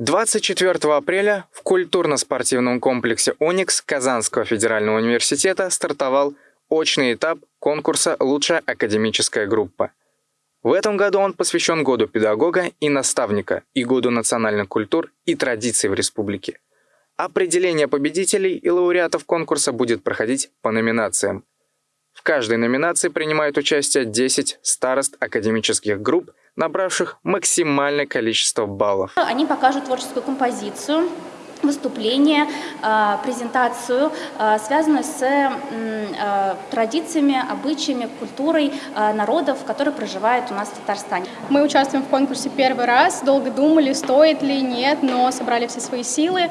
24 апреля в культурно-спортивном комплексе «Уникс» Казанского федерального университета стартовал очный этап конкурса «Лучшая академическая группа». В этом году он посвящен Году педагога и наставника и Году национальных культур и традиций в республике. Определение победителей и лауреатов конкурса будет проходить по номинациям. В каждой номинации принимают участие 10 старост академических групп набравших максимальное количество баллов. Они покажут творческую композицию, выступление, а, презентацию, а, связанную с а, традициями, обычаями, культурой народов, которые проживают у нас в Татарстане. Мы участвуем в конкурсе первый раз, долго думали, стоит ли, нет, но собрали все свои силы,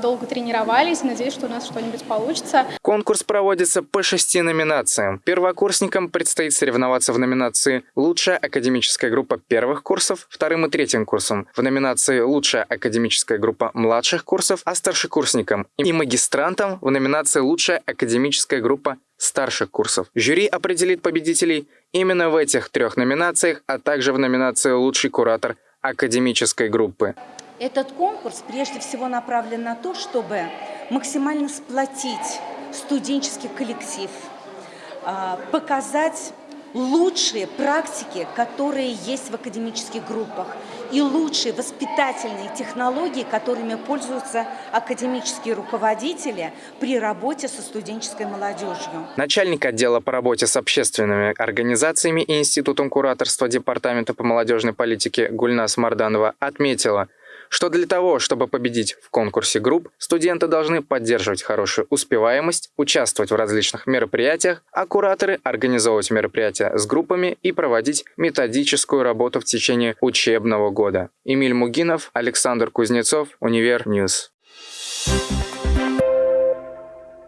долго тренировались, надеюсь, что у нас что-нибудь получится. Конкурс проводится по шести номинациям. Первокурсникам предстоит соревноваться в номинации «Лучшая академическая группа первых курсов», вторым и третьим курсом, в номинации «Лучшая академическая группа младших курсов», курсов, а старшекурсникам и магистрантам в номинации «Лучшая академическая группа старших курсов». Жюри определит победителей именно в этих трех номинациях, а также в номинации «Лучший куратор академической группы». Этот конкурс прежде всего направлен на то, чтобы максимально сплотить студенческий коллектив, а, показать лучшие практики, которые есть в академических группах, и лучшие воспитательные технологии, которыми пользуются академические руководители при работе со студенческой молодежью. Начальник отдела по работе с общественными организациями и Институтом кураторства Департамента по молодежной политике Гульнас Марданова отметила – что для того, чтобы победить в конкурсе групп, студенты должны поддерживать хорошую успеваемость, участвовать в различных мероприятиях, а кураторы организовывать мероприятия с группами и проводить методическую работу в течение учебного года. Эмиль Мугинов, Александр Кузнецов, Univer News. Thank you